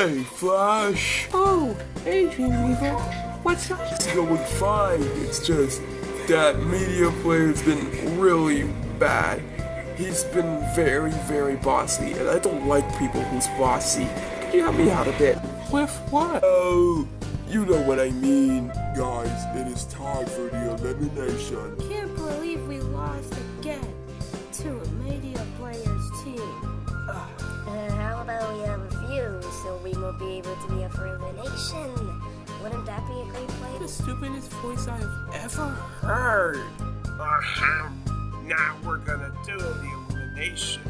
Hey, Flash. Oh, hey, Dreamweaver. What's up? It's going fine. It's just that media player's been really bad. He's been very, very bossy, and I don't like people who's bossy. Can you help me out a bit? With what? Oh, you know what I mean. Guys, it is time for the elimination. Can't believe we lost again to so we won't be able to be up for elimination? Wouldn't that be a great The stupidest voice I've ever heard. Ahem. Now we're gonna do the elimination.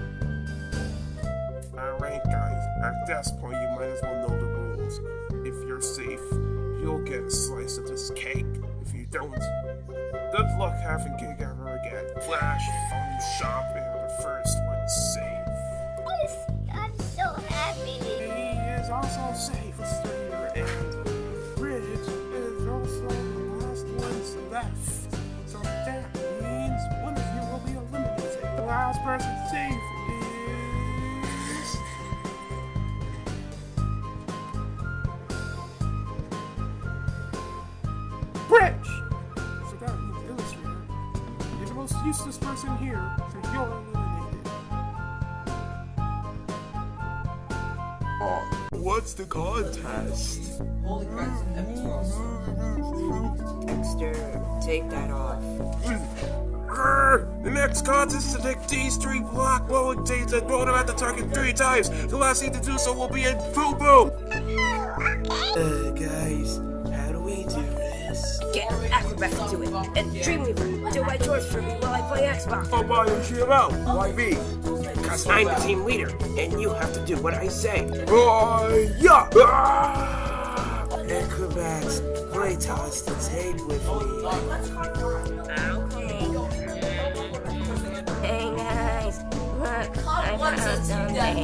Alright, guys, at this point, you might as well know the rules. If you're safe, you'll get a slice of this cake. If you don't, good luck having cake ever again. Flash, Fun Shop, left. So that means one of you will be eliminated. The last person safe is. Bridge! So that means Illustrator. You're the most useless person here, so you're eliminated. Oh, what's the contest? Holy Christ, epic cross. Dexter, take that off. The next contest is to take these three black rolling dates and throw them at the target three times. The last thing to do so will be a boo boo. Uh, guys, how do we do this? Get Acrobat to do it. And Dreamweaver, do my chores for me while I play Xbox. Oh, by HTML. Why me? Cause I'm the team leader, and you have to do what I say. Oh, yeah. Ah! Acrobats, play toss the tape with me. Okay. Hey guys, look, I found something.